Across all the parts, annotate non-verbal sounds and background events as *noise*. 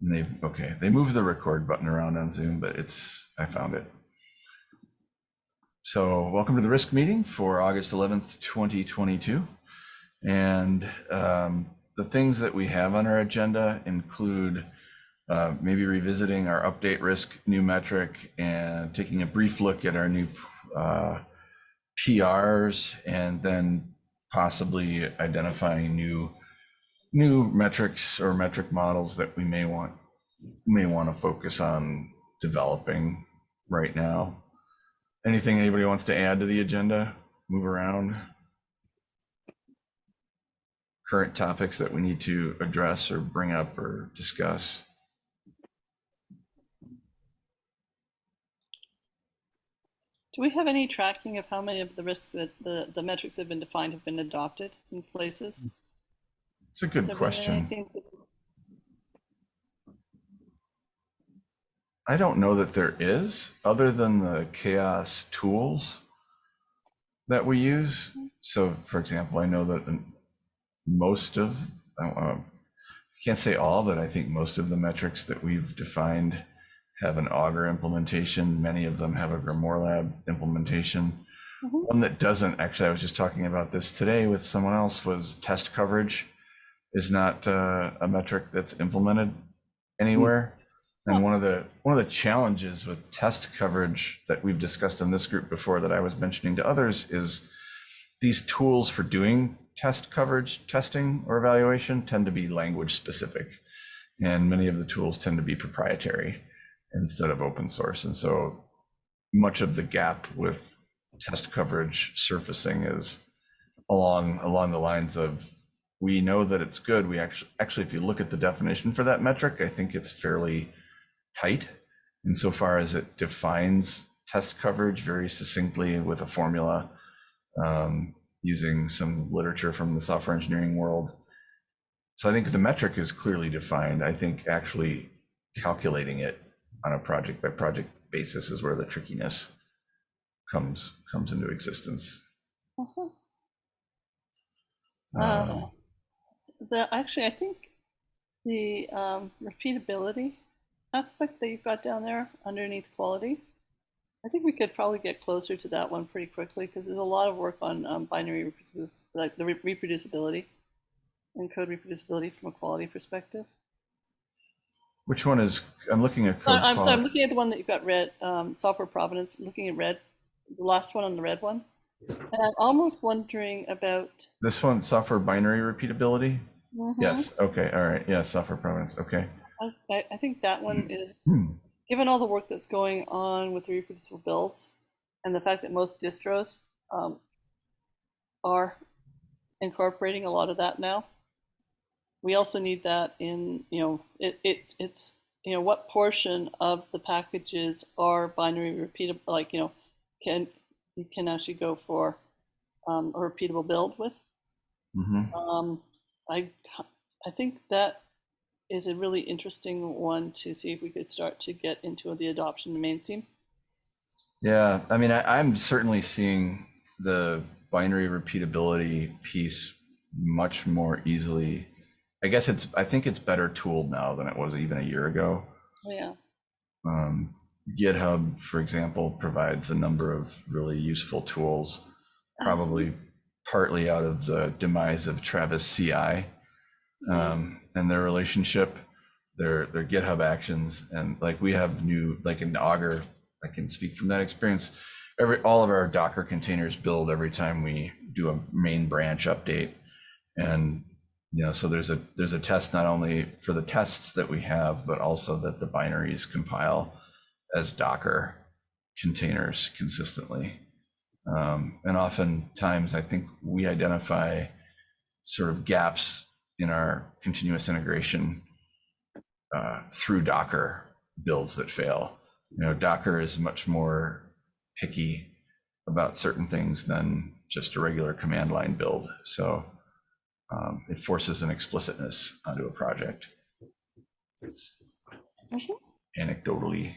And they've, okay, they moved the record button around on Zoom, but it's, I found it. So welcome to the risk meeting for August 11th, 2022. And um, the things that we have on our agenda include uh, maybe revisiting our update risk new metric and taking a brief look at our new uh, PRs and then possibly identifying new new metrics or metric models that we may want may want to focus on developing right now. Anything anybody wants to add to the agenda? Move around. Current topics that we need to address or bring up or discuss. Do we have any tracking of how many of the risks that the, the metrics have been defined have been adopted in places? It's a good been question. I don't know that there is, other than the CHAOSS tools that we use. So, for example, I know that most of, I I can't say all, but I think most of the metrics that we've defined have an Augur implementation. Many of them have a Grimoire Lab implementation. Mhm. One that doesn't, actually, I was just talking about this today with someone else, was test coverage is not uh, a metric that's implemented anywhere. And one of the one of the challenges with test coverage that we've discussed in this group before that I was mentioning to others is these tools for doing test coverage testing or evaluation tend to be language specific. And many of the tools tend to be proprietary instead of open source. And so much of the gap with test coverage surfacing is along along the lines of we know that it's good. We actually actually if you look at the definition for that metric, I think it's fairly tight insofar as it defines test coverage very succinctly with a formula um, using some literature from the software engineering world. So I think the metric is clearly defined. I think actually calculating it on a project by project basis is where the trickiness comes comes into existence. Uh-huh. Um, Uh, The, actually, I think the um, repeatability aspect that you've got down there underneath quality, I think we could probably get closer to that one pretty quickly because there's a lot of work on um, binary reproducibility, like the re- reproducibility and code reproducibility from a quality perspective. Which one is, I'm looking at code I'm, I'm looking at the one that you've got red, um, software provenance, looking at red, the last one on the red one. And I'm almost wondering about. This one, software binary repeatability? Mhm. Yes, okay, all right, yeah, software provenance, okay. I, I- I think that one *clears throat* is, Hmm. given all the work that's going on with the reproducible builds and the fact that most distros um, are incorporating a lot of that now, we also need that in, you know, it, it it's, you know, what portion of the packages are binary repeatable, like, you know, can, you can actually go for um, a repeatable build with. Mhm. Um, I, I think that is a really interesting one to see if we could start to get into the adoption in mainstream. Yeah, I mean, I, I'm certainly seeing the binary repeatability piece much more easily. I guess it's, I think it's better tooled now than it was even a year ago. Oh, yeah. Um, GitHub, for example, provides a number of really useful tools, probably partly out of the demise of Travis CI um, and their relationship, their their GitHub actions, and like we have new like in Augur, I can speak from that experience. Every all of our Docker containers build every time we do a main branch update, and you know so there's a there's a test not only for the tests that we have, but also that the binaries compile as Docker containers consistently. Um, and oftentimes, I think we identify sort of gaps in our continuous integration uh, through Docker builds that fail. You know, Docker is much more picky about certain things than just a regular command line build. So um, it forces an explicitness onto a project. It's anecdotally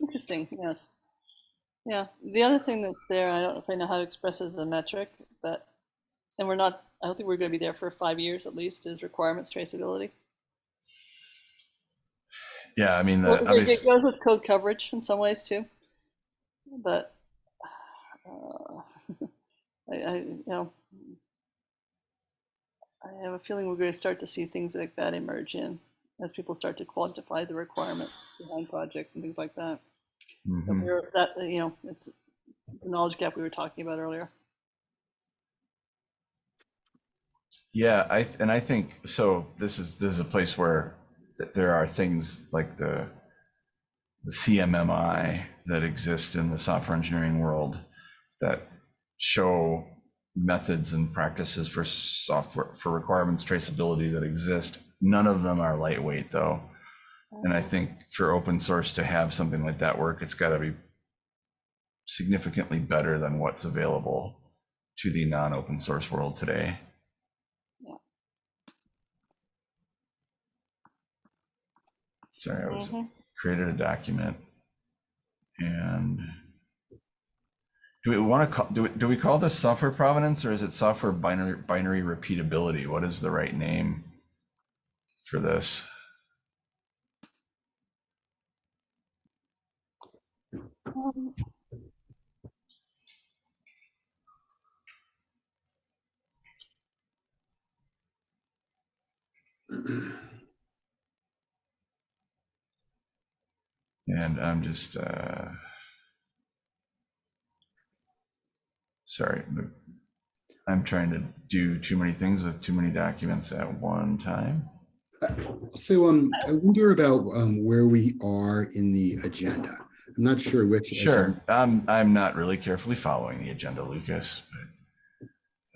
Interesting, yes. Yeah, the other thing that's there, I don't know if I know how to express it as a metric, but, and we're not, I don't think we're gonna be there for five years at least, is requirements traceability. Yeah, I mean, Well, the, it- it goes with code coverage in some ways too, but uh, *laughs* I, I, you know, I have a feeling we're going to start to see things like that emerge in as people start to quantify the requirements behind projects and things like that. That Mhm. we're- That you know, it's the knowledge gap we were talking about earlier. yeah, I, th- and I think, so this is, this is a place where th- there are things like the, the CMMI that exist in the software engineering world that show methods and practices for software, for requirements traceability that exist. None of them are lightweight though. And I think for open source to have something like that work, it's got to be significantly better than what's available to the non-open source world today. Yeah. Sorry, I was Mhm. created a document and do we want to call, do we, do we call this software provenance or is it software binary, binary repeatability? What is the right name for this? *clears throat* And I'm just, uh, sorry, I'm trying to do too many things with too many documents at one time. So um, I wonder about um, where we are in the agenda. I'm not sure which. Sure, I'm, I'm not really carefully following the agenda, Lucas, but,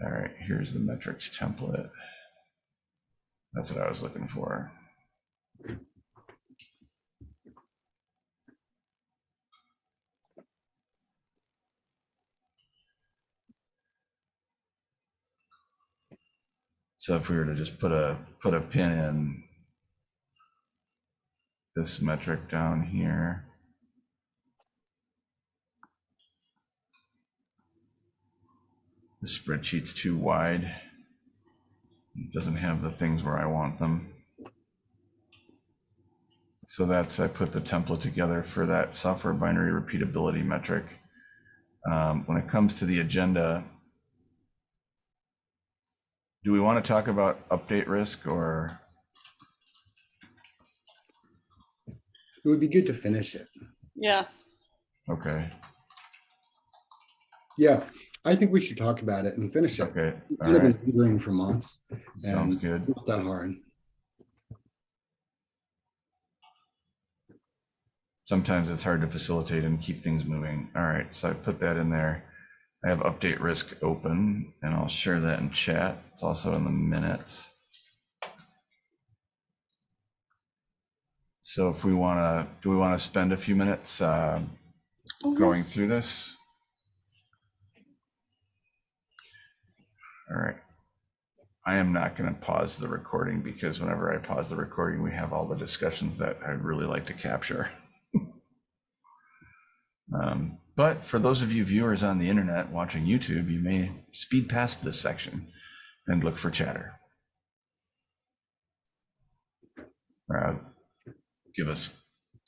all right, here's the metrics template. That's what I was looking for. So if we were to just put a, put a pin in this metric down here. The spreadsheet's too wide. It doesn't have the things where I want them. So that's, I put the template together for that software binary repeatability metric. Um, when it comes to the agenda, do we want to talk about update risk or, It would be good to finish it. yeah, okay, Yeah, I think we should talk about it and finish it. okay, It's all been right, lingering for months. sounds and good. Not that hard. sometimes it's hard to facilitate and keep things moving. All right, so I put that in there. I have update risk open and I'll share that in chat. It's also in the minutes. So if we want to, do we want to spend a few minutes uh, going through this? All right. I am not going to pause the recording because whenever I pause the recording, we have all the discussions that I'd really like to capture. *laughs* Um, but for those of you viewers on the internet watching YouTube, you may speed past this section and look for chatter. Uh, give us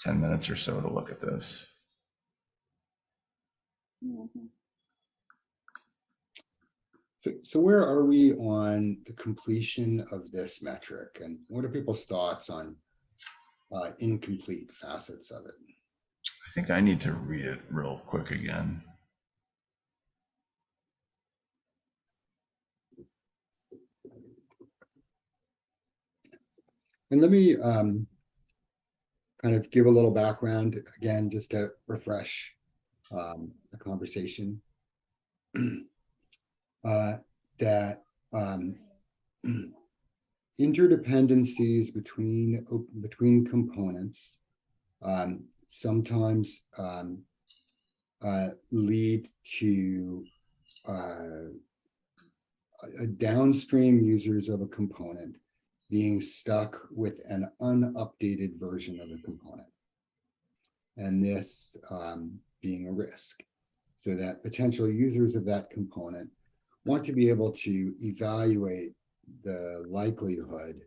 10 minutes or so to look at this. Mhm. So, so where are we on the completion of this metric and what are people's thoughts on uh, incomplete facets of it? I think I need to read it real quick again. And let me um, kind of give a little background again, just to refresh um, the conversation. *clears throat* uh, that um, interdependencies between between components um, sometimes um, uh, lead to uh, downstream users of a component being stuck with an unupdated version of a component. And this um, being a risk. So that potential users of that component want to be able to evaluate the likelihood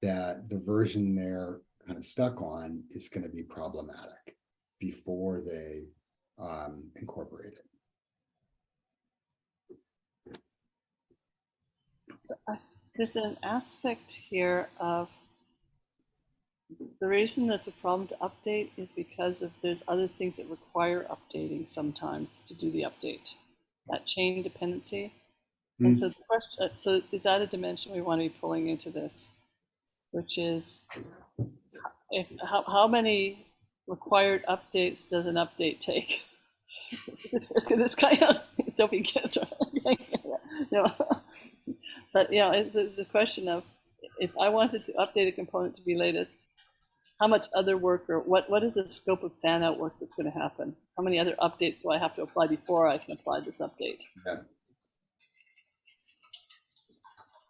that the version they're kind of stuck on is gonna be problematic before they um, incorporate it. So I- there's an aspect here of the reason that's a problem to update is because of there's other things that require updating sometimes to do the update. That chain dependency. And Mm. so the question, uh, so is that a dimension we want to be pulling into this? Which is, if, how, how many required updates does an update take? *laughs* It's kind of, *laughs* don't be kids, *laughs* right? You know, But, you know, it's, it's a question of, if I wanted to update a component to be latest, how much other work or what, what is the scope of fan out work that's going to happen? How many other updates do I have to apply before I can apply this update?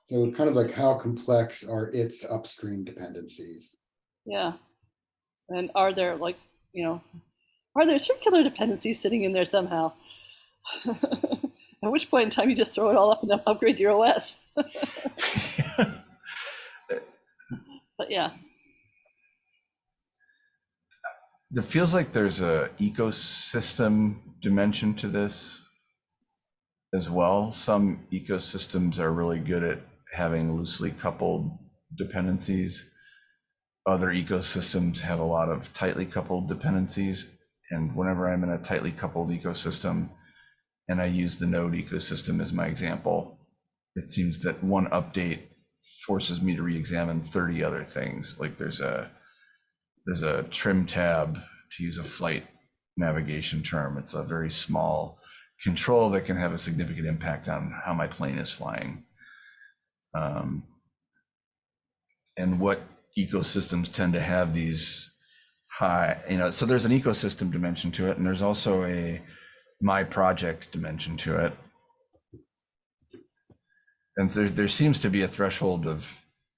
So kind of like how complex are its upstream dependencies? Yeah. And are there like, you know, are there circular dependencies sitting in there somehow? *laughs* At which point in time you just throw it all up and up- upgrade your OS. *laughs* But yeah, It feels like there's a ecosystem dimension to this as well. Some ecosystems are really good at having loosely coupled dependencies. Other ecosystems have a lot of tightly coupled dependencies. And whenever I'm in a tightly coupled ecosystem and I use the node ecosystem as my example, it seems that one update forces me to re-examine 30 other things. Like there's a there's a trim tab to use a flight navigation term. It's a very small control that can have a significant impact on how my plane is flying. Um, and what ecosystems tend to have these high, you know, so there's an ecosystem dimension to it, and there's also a my project dimension to it. And there, there seems to be a threshold of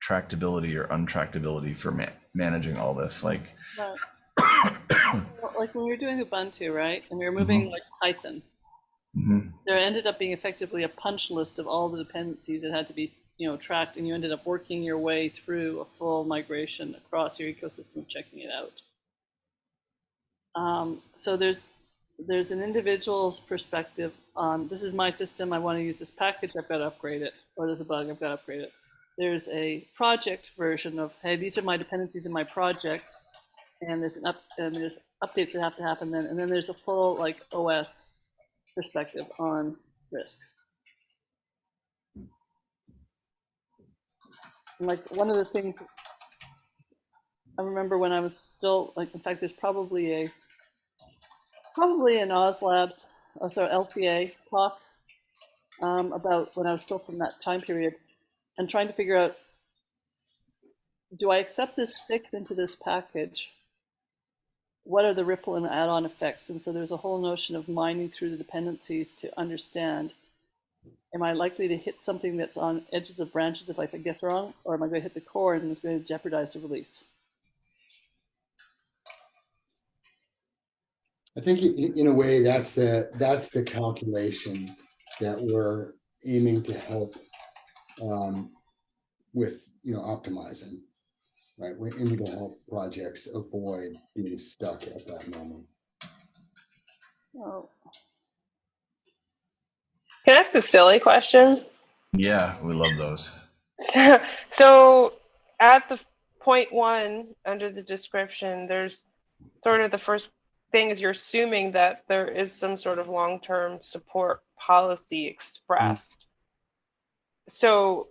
tractability or untractability for ma- managing all this. Like, *coughs* like when we were doing Ubuntu, right? And we were moving like Python, mhm, there ended up being effectively a punch list of all the dependencies that had to be you know tracked and you ended up working your way through a full migration across your ecosystem checking it out um, so there's there's an individual's perspective on this is my system i want to use this package i've got to upgrade it or there's a bug i've got to upgrade it there's a project version of hey these are my dependencies in my project and there's an up and there's updates that have to happen then and then there's a full like os perspective on risk. And like one of the things I remember when I was still like, in fact, there's probably a probably an Oz Labs, oh, sorry, LPA talk um, about when I was still from that time period, and trying to figure out, do I accept this fix into this package? what are the ripple and add-on effects? And so there's a whole notion of mining through the dependencies to understand, am I likely to hit something that's on edges of branches if I guess wrong, or am I going to hit the core and it's going to jeopardize the release? I think in a way, that's the, that's the calculation that we're aiming to help um, with, you know, optimizing. Right, we're aiming to help projects avoid being stuck at that moment. Oh, Can I ask a silly question? yeah, we love those. so at the point one under the description, there's sort of the first thing is you're assuming that there is some sort of long-term support policy expressed. Mm-hmm. So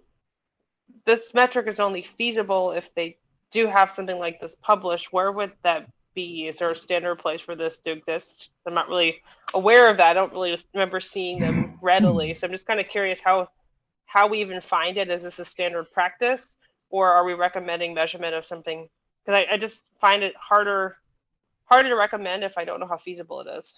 this metric is only feasible if they do have something like this published. Where would that be? Is there a standard place for this to exist? I'm not really aware of that. I don't really remember seeing them *laughs* readily. Hmm. So I'm just kind of curious how how we even find it. Is this a standard practice, or are we recommending measurement of something? Because I, I just find it harder harder to recommend if I don't know how feasible it is.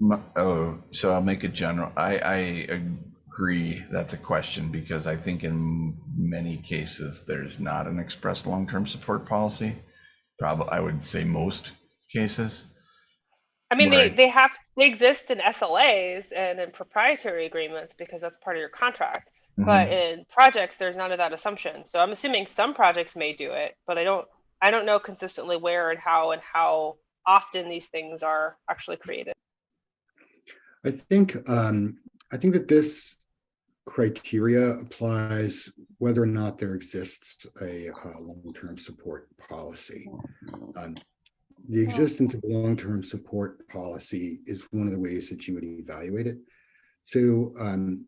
M- Oh, so I'll make it general. I, I agree that's a question because I think in many cases, there's not an expressed long-term support policy. Probably, I would say most cases. I mean, Right. they, they have they exist in SLAs and in proprietary agreements because that's part of your contract. but Mhm. in projects there's none of that assumption so i'm assuming some projects may do it but i don't i don't know consistently where and how and how often these things are actually created I think, um, I think that this criteria applies whether or not there exists a, uh, long-term support policy. Um, The existence of a long-term support policy is one of the ways that you would evaluate it. So, um,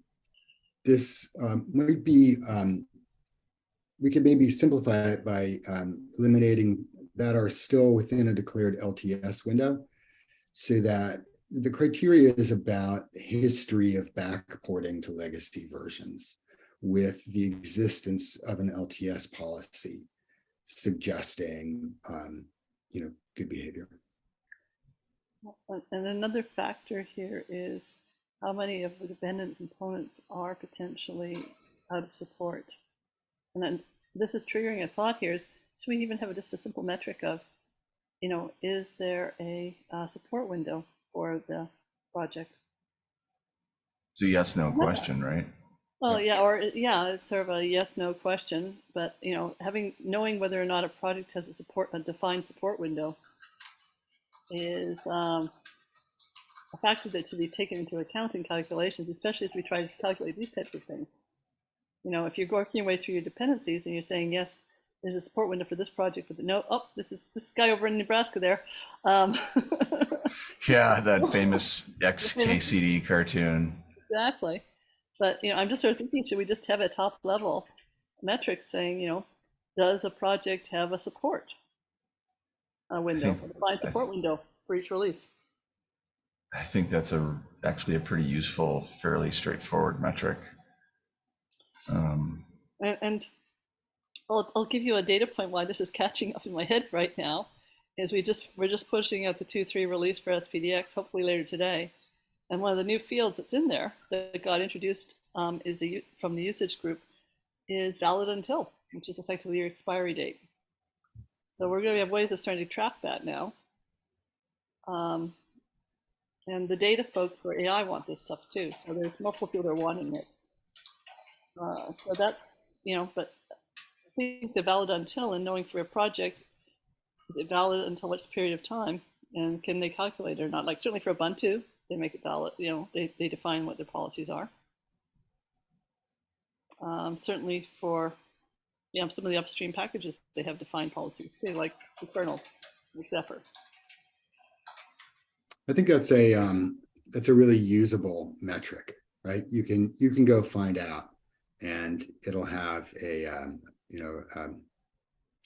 this, um, might be, um, we could maybe simplify it by, um, eliminating that are still within a declared LTS window so that the criteria is about history of backporting to legacy versions with the existence of an LTS policy suggesting, um, you know, good behavior. And and another factor here is how many of the dependent components are potentially out of support. And then this is triggering a thought here is, should we even have just a simple metric of, you know, is there a uh, support window for the project? It's a yes, no question, right? Well, yeah, or yeah, it's sort of a yes, no question, but you know, having, knowing whether or not a project has a support, a defined support window is um, a factor that should be taken into account in calculations, especially as we try to calculate these types of things. You know, if you're working your way through your dependencies and you're saying, yes, there's a support window for this project, but no, oh, this is this guy over in Nebraska there. Um, *laughs* Yeah, that *laughs* famous XKCD cartoon. Exactly. But, you know, I'm just sort of thinking, should we just have a top level metric saying, you know, does a project have a support uh, window, think- a defined I support window for each release? I think that's a actually a pretty useful, fairly straightforward metric. Um, And, and I'll, I'll give you a data point why this is catching up in my head right now. Is we just we're just pushing out the two three release for SPDX hopefully later today, and one of the new fields that's in there that got introduced um, is from the usage group is valid until, which is effectively your expiry date. So we're going to have ways of starting to track that now. Um, and the data folks for AI want this stuff too. So there's multiple people that are wanting it. Uh, so that's, you know, but I think the valid until and knowing for a project, is it valid until which period of time? And can they calculate it or not? Like certainly for Ubuntu, they make it valid, you know, they, they define what their policies are. Um, certainly for, you know, some of the upstream packages, they have defined policies too, like the kernel, Zephyr. I think that's a, um, that's a really usable metric, right? You can, you can go find out and it'll have a, um, you know, um,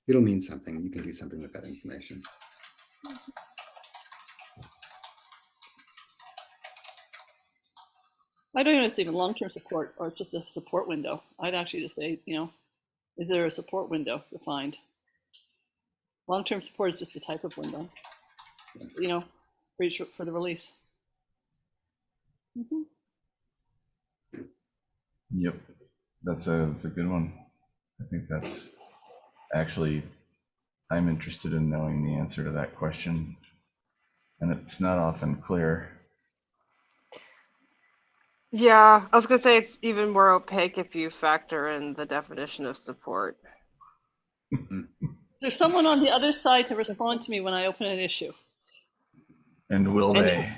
it'll mean something. You can do something with that information. I don't know if it's even long-term support or it's just a support window. I'd actually just say, you know, is there a support window defined? Long-term support is just a type of window, you know, for each, for the release. Mhm. Yep, that's a that's a good one. I think that's actually I'm interested in knowing the answer to that question, and it's not often clear. Yeah i was going to say it's even more opaque if you factor in the definition of support There's someone on the other side to respond to me when I open an issue. And will And- they?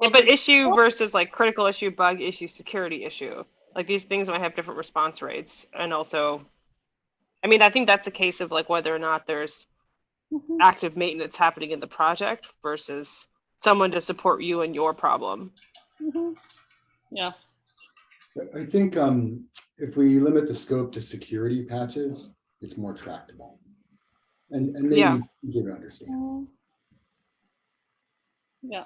Yeah, but issue versus like critical issue, bug issue, security issue. Like these things might have different response rates. And also, I mean, I think that's a case of like whether or not there's Mhm. active maintenance happening in the project versus someone to support you and your problem. Mhm. Yeah, I- think, um, if we limit the scope to security patches, it's more tractable. And, and Yeah. maybe give it understand. yeah.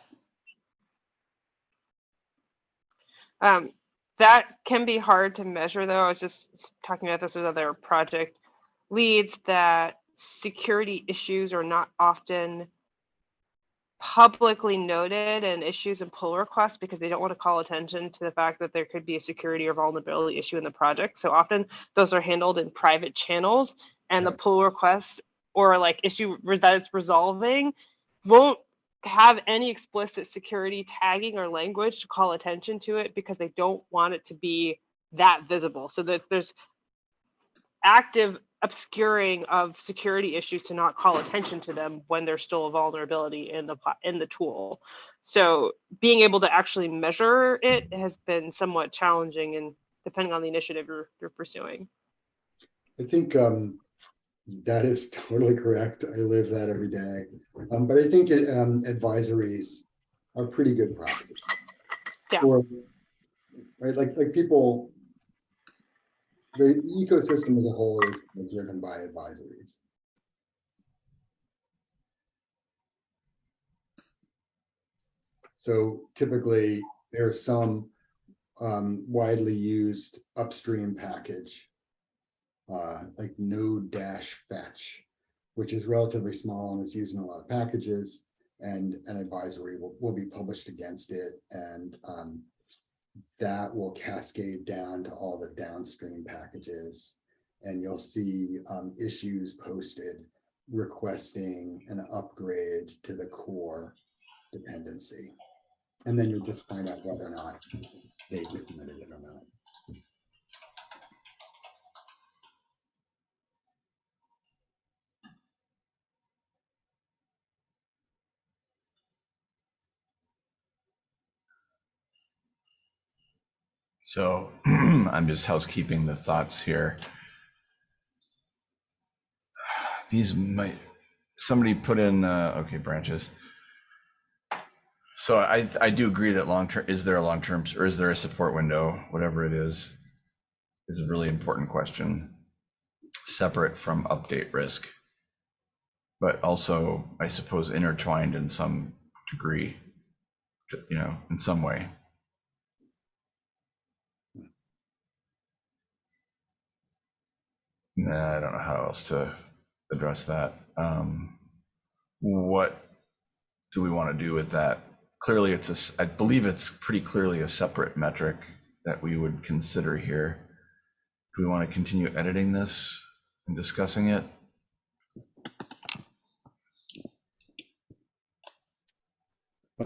Um, that can be hard to measure though. I was just talking about this with other project leads that security issues are not often publicly noted and issues and pull requests because they don't want to call attention to the fact that there could be a security or vulnerability issue in the project. So often those are handled in private channels and the pull request or like issue that it's resolving won't have any explicit security tagging or language to call attention to it because they don't want it to be that visible so that there's active obscuring of security issues to not call attention to them when there's still a vulnerability in the in the tool so being able to actually measure it has been somewhat challenging and depending on the initiative you're, you're pursuing I think um, that is *laughs* totally correct. I live that every day. Um, but I think um, advisories are pretty good practice. Yeah. Or, right, like, like people, the ecosystem as a whole is driven by advisories. So typically, there's some um, widely used upstream package uh, like node dash fetch, which is relatively small and is used in a lot of packages. And an advisory will, will be published against it and um, that will cascade down to all the downstream packages. And you'll see um, issues posted requesting an upgrade to the core dependency. And then you'll just find out whether or not they've implemented it or not. So *clears throat* I'm just housekeeping the thoughts here. *sighs* These might, somebody put in, uh, okay, branches. So I, I do agree that long-term, is there a long-term, or is there a support window, whatever it is, is a really important question. Separate from update risk. But also, I suppose intertwined in some degree, you know, in some way. Nah, I don't know how else to address that. Um, what do we want to do with that? Clearly, it's a, I believe it's pretty clearly a separate metric that we would consider here. Do we want to continue editing this and discussing it?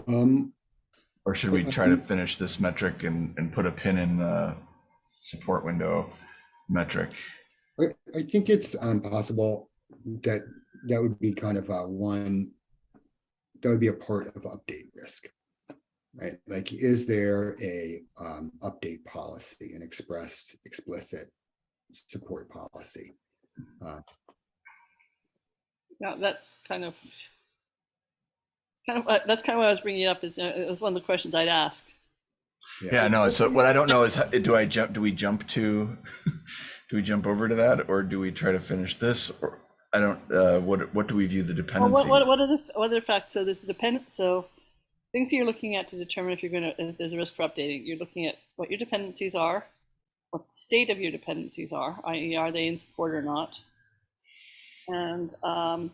Um, Or should we try to finish this metric and, and put a pin in the support window metric? I, I think it's um possible that that would be kind of a one. That would be a part of update risk. Right, like, is there a um update policy, an expressed explicit support policy? Now, that's kind of, kind of, uh, that's kind of what I was bringing up is, uh, it was one of the questions I'd ask. Yeah, no, so what I don't know is, how- do I jump, do we jump to, do we jump over to that or do we try to finish this? Or I don't, uh, what, what do we view the Well, what, what, what are the, what are the facts? So there's the dependent, so things you're looking at to determine if you're gonna, if there's a risk for updating, you're looking at what your dependencies are, what the state of your dependencies are, i.e. are they in support or not? And, um,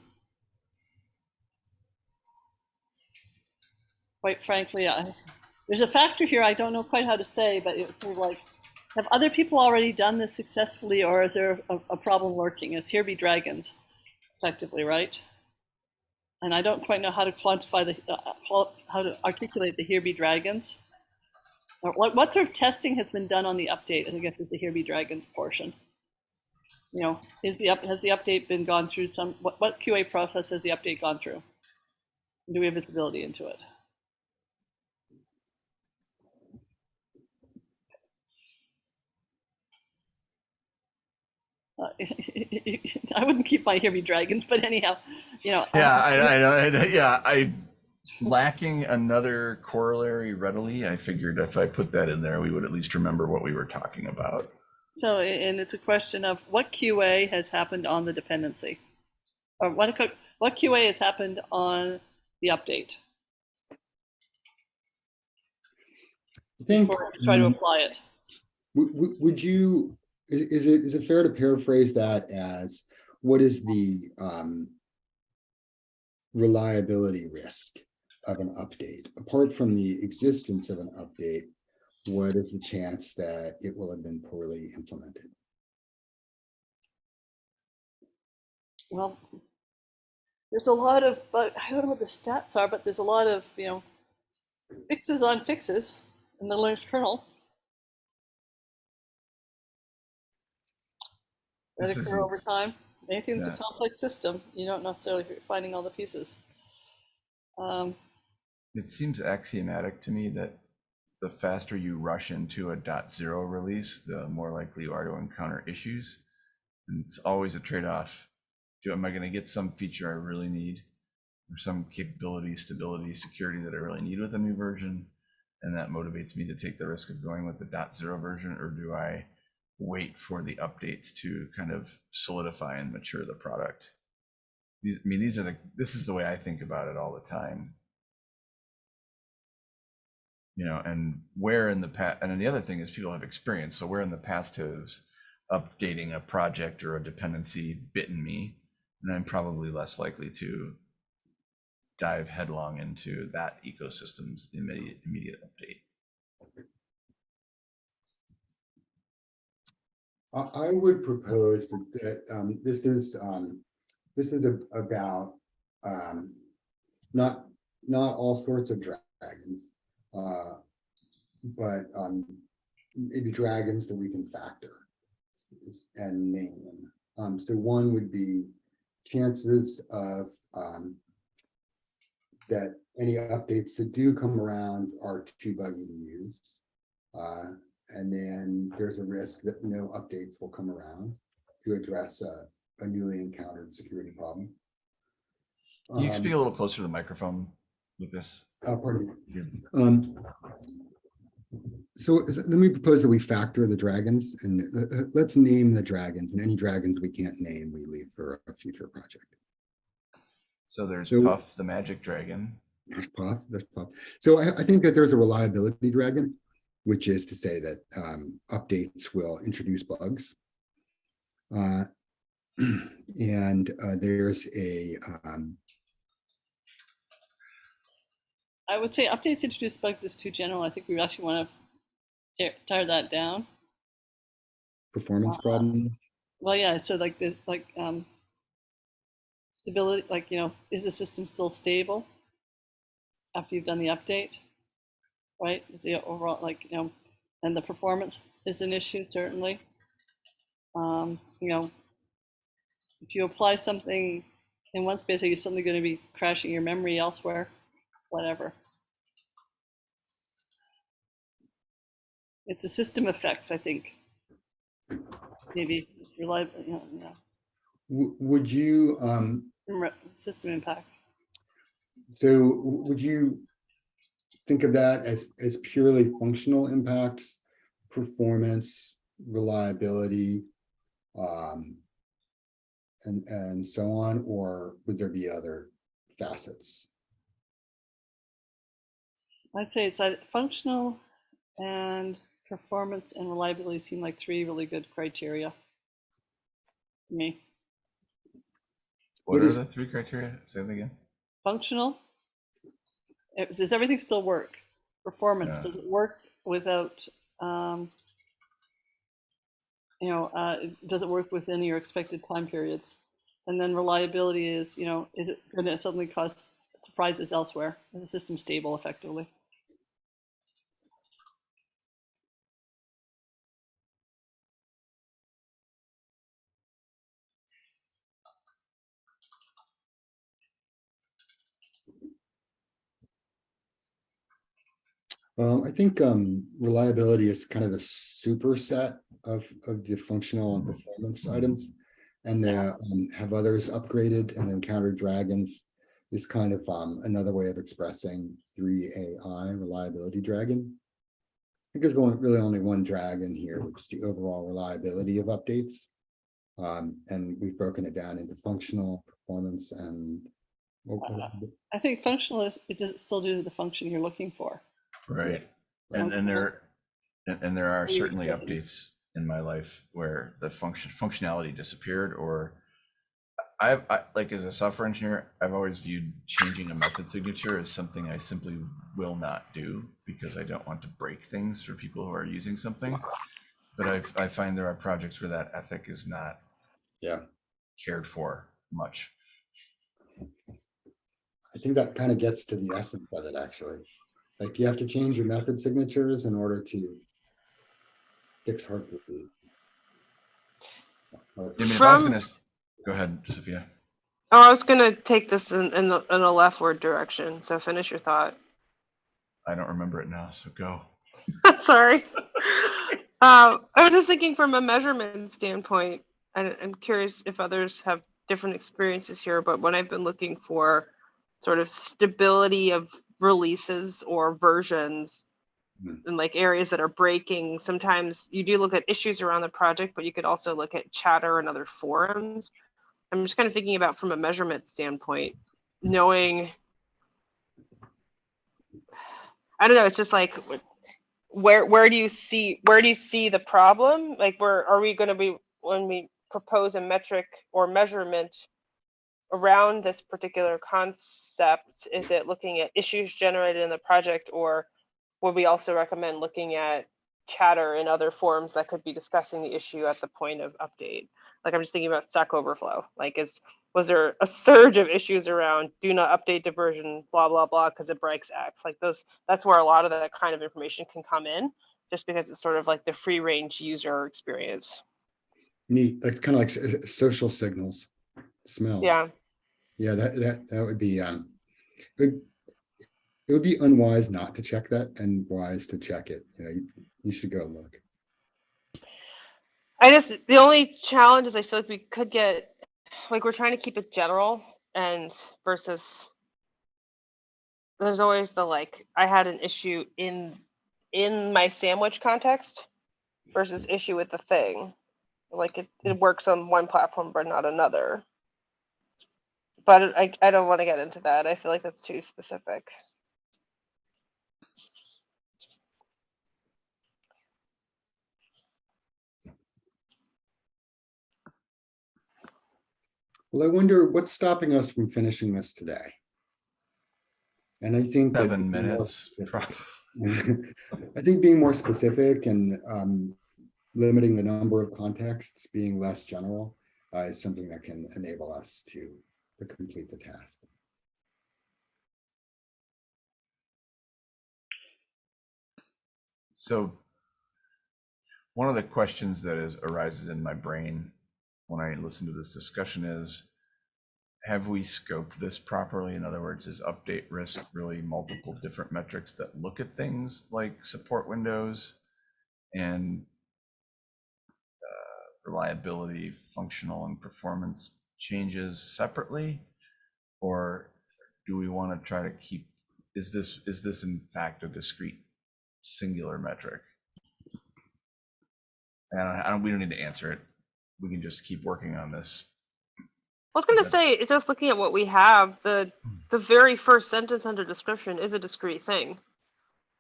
quite frankly, I, there's a factor here I don't know quite how to say, but it's sort of like, have other people already done this successfully or is there a, a problem lurking? It's here be dragons, effectively, right? and I don't quite know how to quantify the, uh, how to articulate the here be dragons. Or what, what sort of testing has been done on the update? I guess is the here be dragons portion. You know, is the up, has the update been gone through some, what, what QA process has the update gone through? Do we have visibility into it? Uh, *laughs* I wouldn't keep my here be dragons, but anyhow, you know. Yeah, um, I, I, know, I, yeah, I, lacking another corollary readily, I figured if I put that in there, we would at least remember what we were talking about. So, and it's a question of what QA has happened on the dependency? Or what, what QA has happened on the update I think. before we try to um, apply it? Would, would, would you, is, is it, is it fair to paraphrase that as, what is the, um, reliability risk of an update? Apart from the existence of an update, what is the chance that it will have been poorly implemented? Well, there's a lot of, but I don't know what the stats are, but there's a lot of, you know, fixes on fixes in the Linux kernel. That This occur over time. Anything that's Yeah. a complex system, you don't necessarily fi- finding all the pieces. Um, It seems axiomatic to me that the faster you rush into a dot zero release, the more likely you are to encounter issues. And it's always a trade-off. Do, am I gonna get some feature I really need? Or some capability, stability, security that I really need with a new version? And that motivates me to take the risk of going with the dot zero version, or do I wait for the updates to kind of solidify and mature the product? These, I mean, these are the, this is the way I think about it all the time you know, and where in the past, and then the other thing is people have experience. So where in the past has updating a project or a dependency bitten me, and I'm probably less likely to dive headlong into that ecosystem's immediate immediate update. I, would propose that, that, um, this is, um, this is a- about, um, not, not all sorts of dragons. Uh, but, um, maybe dragons that we can factor and name them. Um, so one would be chances of, um, that any updates that do come around are too buggy to use. Uh, and then there's a risk that no updates will come around to address a, a newly encountered security problem. Can you Um, speak a little closer to the microphone, Lucas? uh, pardon me. You- Um, So let me propose that we factor the dragons and uh, uh, let's name the dragons and any dragons we can't name, we leave for a future project. So there's So- Puff, the magic dragon. There's Puff, there's Puff. So I, I think that there's a reliability dragon, which is to say that um, updates will introduce bugs. Uh, *clears throat* And uh, there's a, um, I would say updates introduce bugs is too general. I think we actually want to tear, that down. performance Uh, problem. Well, yeah, so like this, like, um, stability, like, you know, is the system still stable after you've done the update? Right, the overall, like, you know, and the performance is an issue, certainly. Um, you know, if you apply something in one space, are you suddenly going to be crashing your memory elsewhere? Whatever. It's a system effects, I think. Maybe it's reliable, you know, yeah. Would you, um, System impacts. so would you think of that as, as purely functional impacts, performance, reliability, um, and, and so on, or would there be other facets? I'd say it's functional and performance and reliability seem like three really good criteria to me. What What are is- the three criteria? Say that again. Functional, does everything still work? Performance, Yeah. does it work without, um, you know, uh, does it work within your expected time periods? And then reliability is, you know, is it going to suddenly cause surprises elsewhere? Is the system stable effectively? Well, I think um, reliability is kind of the superset of, of the functional and performance items. And uh, um, have others upgraded and encountered dragons is kind of um, another way of expressing three AI reliability dragon. I think there's going really only one dragon here, which is the overall reliability of updates. Um, and we've broken it down into functional, performance, and what- what- I think functional is, it does still do the function you're looking for. Right. And, and there, and, and there are certainly updates in my life where the function, functionality disappeared or I've, I, like as a software engineer, I've always viewed changing a method signature as something I simply will not do because I don't want to break things for people who are using something. But I've, I find there are projects where that ethic is not Yeah. cared for much. I think that kind of gets to the essence of it, actually. Like you have to change your method signatures in order to fix Heartbeat. Or- I mean, I was From- gonna, s- go ahead, Sophia. Oh, I was gonna take this in, in the, in a leftward direction, so finish your thought. I don't remember it now, so go. *laughs* Sorry. Um, I was just thinking from a measurement standpoint, and I'm curious if others have different experiences here, but when I've been looking for sort of stability of releases or versions Hmm. in like areas that are breaking, sometimes you do look at issues around the project, but you could also look at chatter and other forums. I'm just kind of thinking about from a measurement standpoint, knowing I don't know, it's just like where where do you see where do you see the problem? Like where are we going to be when we propose a metric or measurement around this particular concept? Is it looking at issues generated in the project or would we also recommend looking at chatter and other forums that could be discussing the issue at the point of update? Like I'm just thinking about Stack Overflow. Like is was there a surge of issues around do not update the version blah blah blah because it breaks X? Like those that's where a lot of that kind of information can come in just because it's sort of like the free range user experience. Neat, like kind of like social signals, smells. Yeah. Yeah, that, that, that would be, um, it would- it would be unwise not to check that and wise to check it. You know, you, you should go look. I just the only challenge is I feel like we could get like we're trying to keep it general and versus there's always the like I had an issue in in my sandwich context versus issue with the thing. Like it, it works on one platform but not another. But I I don't want to get into that. I feel like that's too specific. Well, I wonder what's stopping us from finishing this today? And I think. that Seven minutes. *laughs* I think being more specific and um, limiting the number of contexts, being less general, uh, is something that can enable us to, to complete the task. So one of the questions that is arises in my brain when I listen to this discussion is, have we scoped this properly? In other words, is update risk really multiple different metrics that look at things like support windows and uh, reliability, functional and performance changes separately? Or do we want to try to keep, is this, is this in fact a discrete singular metric? And I don't, we don't need to answer it. We can just keep working on this. I was gonna say, just looking at what we have, the the very first sentence under description is a discrete thing.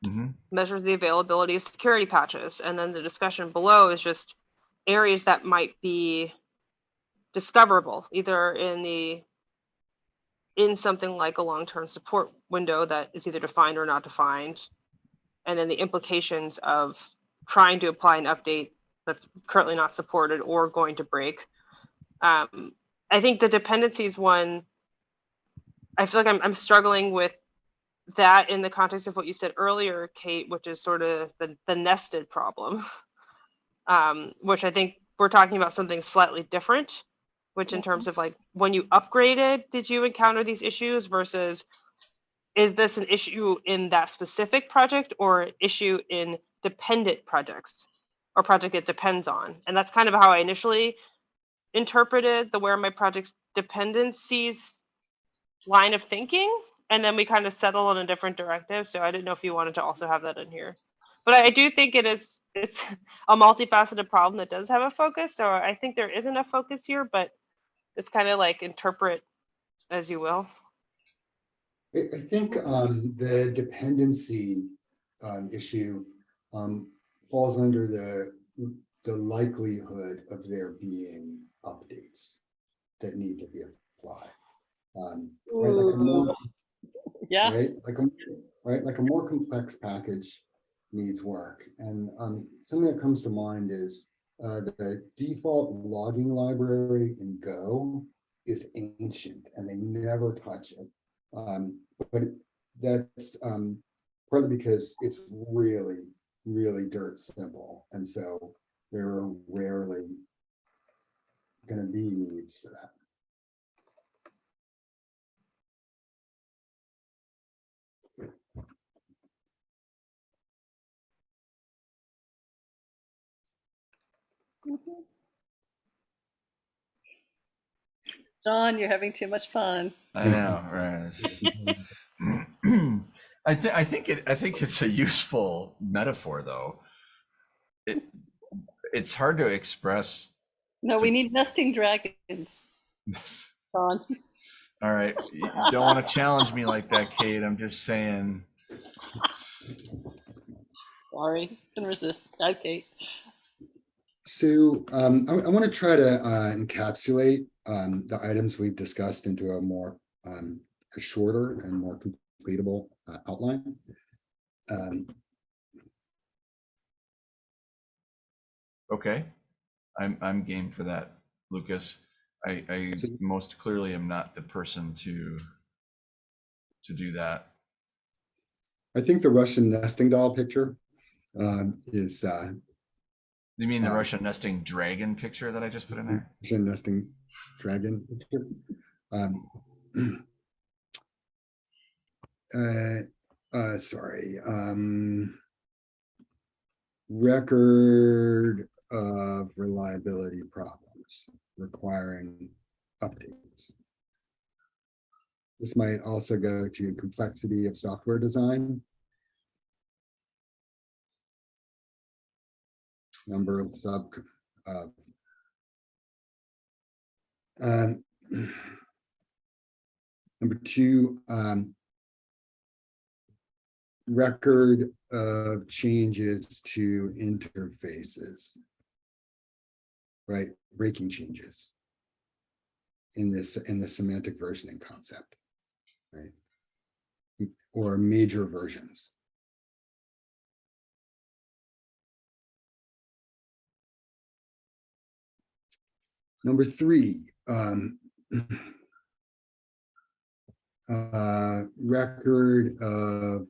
Mm -hmm. Measures the availability of security patches, and then the discussion below is just areas that might be discoverable, either in the in something like a long-term support window that is either defined or not defined, and then the implications of trying to apply an update that's currently not supported or going to break. Um, I think the dependencies one, I feel like I'm, I'm struggling with that in the context of what you said earlier, Kate, which is sort of the, the nested problem, *laughs* um, which I think we're talking about something slightly different, which in terms of like when you upgraded, did you encounter these issues versus is this an issue in that specific project or issue in dependent projects or project it depends on? And that's kind of how I initially interpreted the where my project's dependencies line of thinking and then we kind of settle on a different directive so i didn't know if you wanted to also have that in here but i, I do think it is it's *laughs* a multifaceted problem that does have a focus so i think there is enough focus here but it's kind of like interpret as you will I, I think um, the dependency um, issue um, falls under the, the likelihood of there being updates that need to be applied. Um, right, like a more, Yeah, right, like a, right, like a more complex package needs work. And um, something that comes to mind is uh, the default logging library in Go is ancient and they never touch it. Um, but that's um, partly because it's really, really dirt simple. And so there are rarely gonna be needs for that. Mm-hmm. John, you're having too much fun. I know, right? *clears throat* I think I think it I think it's a useful metaphor though. It it's hard to express No, we need nesting dragons. John. All right, you don't want to challenge me like that, Kate. I'm just saying. Sorry, can resist. Okay. So um, I, want to try to uh, encapsulate um, the items we've discussed into a more um, a shorter and more completable uh, outline. Um, Okay, I'm I'm game for that, Lucas. I I So- most clearly am not the person to to do that. I think the Russian nesting doll picture um, is uh, You mean the Uh, Russian nesting dragon picture that I just put in there? Russian nesting dragon. Um, *clears throat* uh, uh, sorry. Um, record of reliability problems requiring updates. This might also go to complexity of software design. Number of sub, uh, um, *clears throat* Number two, um, record of changes to interfaces. Right, breaking changes in this, in the semantic versioning concept, right? Or major versions. Number three, um, *clears throat* uh, record of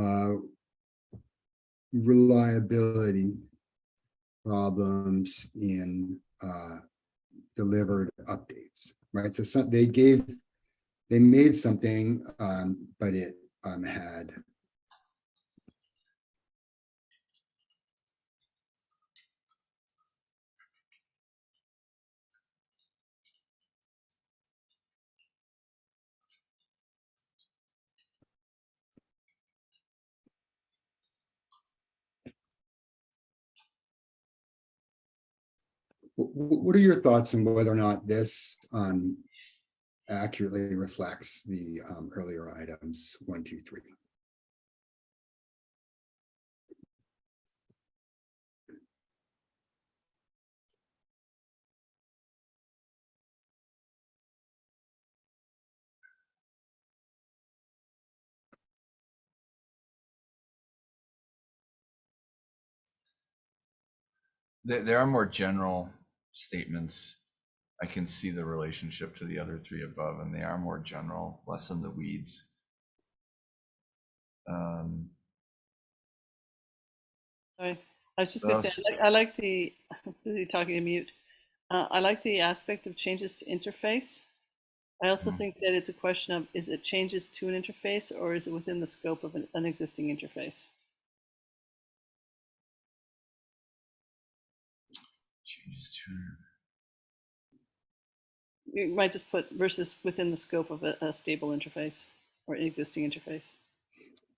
uh, reliability problems in uh, delivered updates, right? So some, they gave, they made something, um, but it um, had What are your thoughts on whether or not this um, accurately reflects the um, earlier items, one, two, three? There, there are more general statements. I can see the relationship to the other three above, and they are more general, less in the weeds. Um, Sorry. I was just gonna say, I like, I like the, *laughs* talking to mute? Uh, I like the aspect of changes to interface. I also Mm. think that it's a question of, is it changes to an interface or is it within the scope of an, an existing interface? You might just put versus within the scope of a, a stable interface or an existing interface.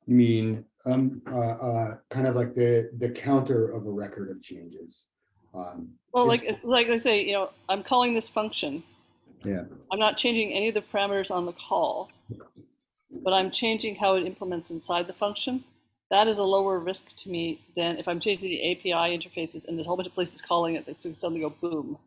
You mean, um, uh, uh, kind of like the, the counter of a record of changes? Um, Well, like, like I say, you know, I'm calling this function. Yeah. I'm not changing any of the parameters on the call, but I'm changing how it implements inside the function. That is a lower risk to me than if I'm changing the API interfaces and there's a whole bunch of places calling it, that suddenly go boom.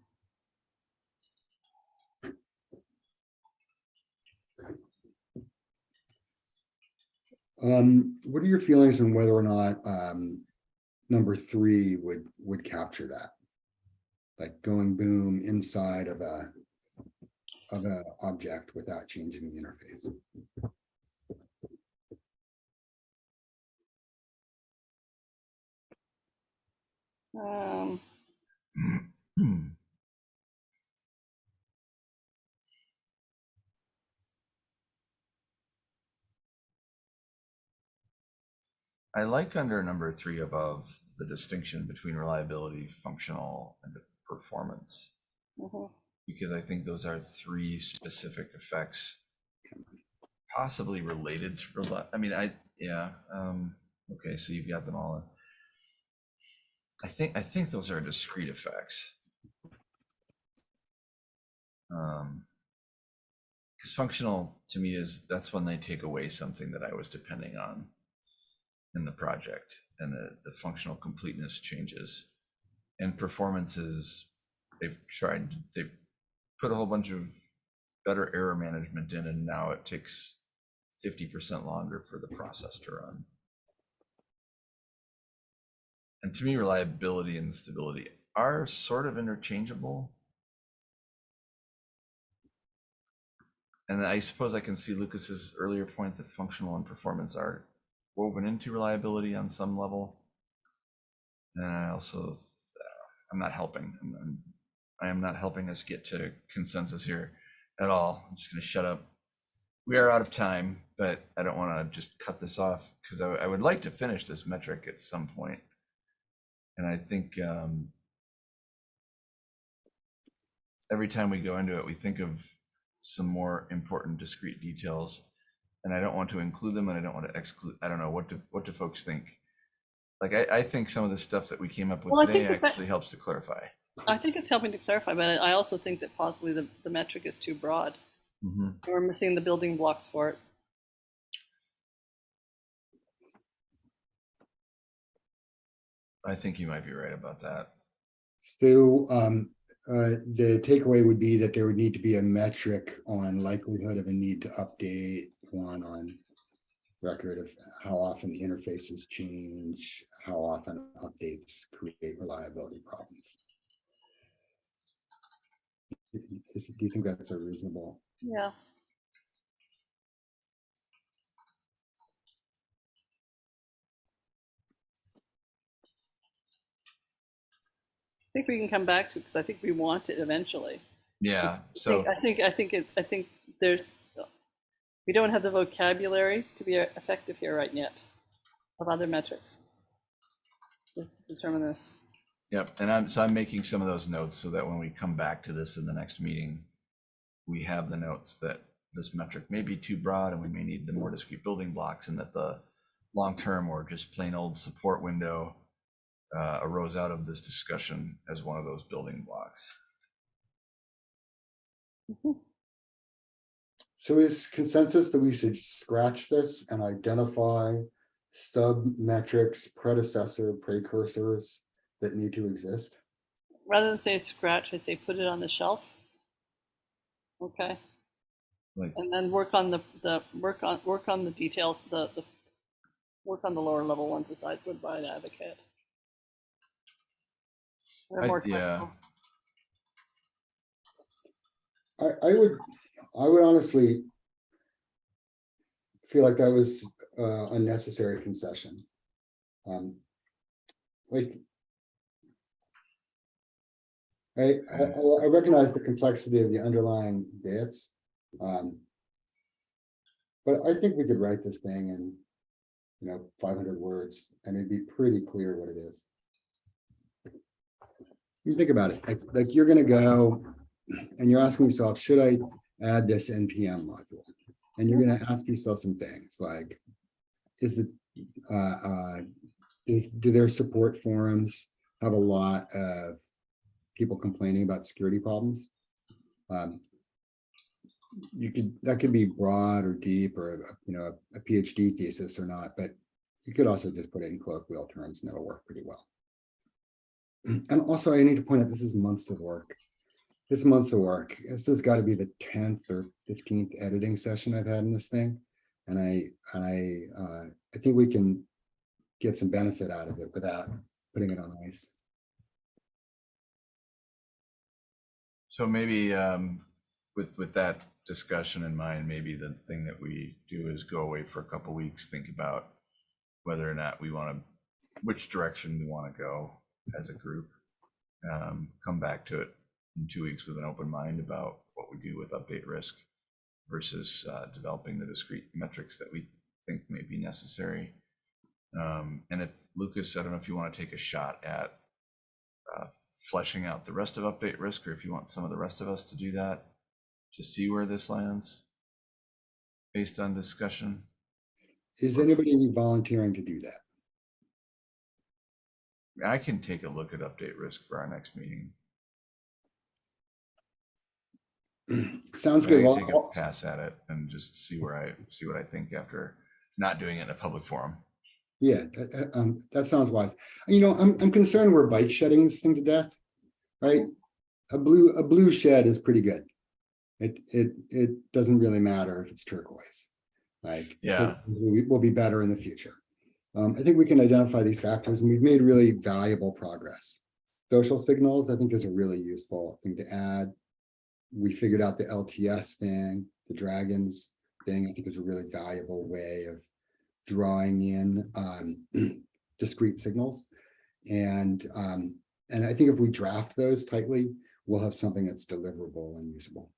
Um, what are your feelings on whether or not, um, number three would, would capture that? Like going boom inside of a, of an object without changing the interface? Um, *clears throat* I like under number three above the distinction between reliability, functional, and performance. Mm -hmm. Because I think those are three specific effects, possibly related to. I mean, I yeah. Um, okay, so you've got them all. In. I think, I think those are discrete effects. Um, because functional to me is, that's when they take away something that I was depending on in the project and the, the functional completeness changes. And performances. they've tried, they've put a whole bunch of better error management in and now it takes fifty percent longer for the process to run. And to me, reliability and stability are sort of interchangeable. And I suppose I can see Lucas's earlier point that functional and performance are woven into reliability on some level. And I also, I'm not helping. I'm, I'm, I am not helping us get to consensus here at all. I'm just going to shut up. We are out of time, but I don't want to just cut this off because I, I would like to finish this metric at some point. And I think um, every time we go into it, we think of some more important discrete details and I don't want to include them and I don't want to exclude. I don't know what do what do folks think? Like I, I think some of the stuff that we came up with Well, today actually helps to clarify. I think it's helping to clarify, but I also think that possibly the, the metric is too broad. Mhm. We're missing the building blocks for it. I think you might be right about that. So um, uh, the takeaway would be that there would need to be a metric on likelihood of a need to update, one on record of how often the interfaces change, how often updates create reliability problems. Do you think that's a reasonable? Yeah. I think we can come back to it because I think we want it eventually. Yeah. I So think- I think, I think it's, I think there's, we don't have the vocabulary to be effective here right yet of other metrics. Let's determine this. Yep, and I'm, so I'm making some of those notes so that when we come back to this in the next meeting, we have the notes that this metric may be too broad and we may need the more discrete building blocks and that the long-term or just plain old support window uh, arose out of this discussion as one of those building blocks. So is consensus that we should scratch this and identify sub-metrics, predecessor, precursors that need to exist? Rather than say scratch, I say put it on the shelf. Okay, Like, and then work on the, the, work on, work on the details, the, the, work on the lower level ones as I would by an advocate. They're I- more yeah. I, I would, I would honestly feel like that was uh, unnecessary concession. Um, Like, I, I, I recognize the complexity of the underlying bits. um, But I think we could write this thing in, you know, five hundred words and it'd be pretty clear what it is. You think about it, like, like you're gonna go and you're asking yourself, should I add this NPM module? And you're gonna ask yourself some things like, is the, uh, uh, is, do their support forums have a lot of people complaining about security problems? Um, You could, that could be broad or deep or, you know, a PhD thesis or not, but you could also just put it in colloquial terms and it'll work pretty well. *clears throat* And also I need to point out, this is months of work this month's of work. This has got to be the tenth or fifteenth editing session I've had in this thing. And I, I, uh, I think we can get some benefit out of it without putting it on ice. so maybe um, with, with that discussion in mind, maybe the thing that we do is go away for a couple weeks, think about whether or not we want to, which direction we want to go as a group. Um, come back to it in two weeks with an open mind about what we do with update risk versus uh, developing the discrete metrics that we think may be necessary. Um, and if Lucas, I don't know if you want to take a shot at uh, fleshing out the rest of update risk, or if you want some of the rest of us to do that to see where this lands based on discussion. Is anybody volunteering to do that? I can take a look at update risk for our next meeting. *clears throat* Sounds good. Well, take a I'll- pass at it and just see where I see what I think after not doing it in a public forum. Yeah, uh, um, that sounds wise. You know, I'm, I'm concerned we're bike shedding this thing to death, right? A blue, a blue shed is pretty good. It, it, it doesn't really matter if it's turquoise. Like. Yeah. We will be better in the future. Um, I think we can identify these factors and we've made really valuable progress. Social signals, I think is a really useful thing to add. We figured out the LTS thing, the dragons thing, I think is a really valuable way of drawing in um, *clears throat* discrete signals. And, um, and I think if we draft those tightly, we'll have something that's deliverable and usable.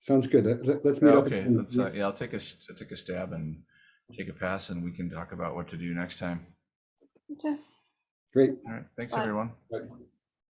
Sounds good. Let- let- Let's meet up. Okay, in- let's, uh, yeah, I'll take a, s- take a stab and take a pass and we can talk about what to do next time. Okay. Great. All right, thanks, Bye. everyone. Bye.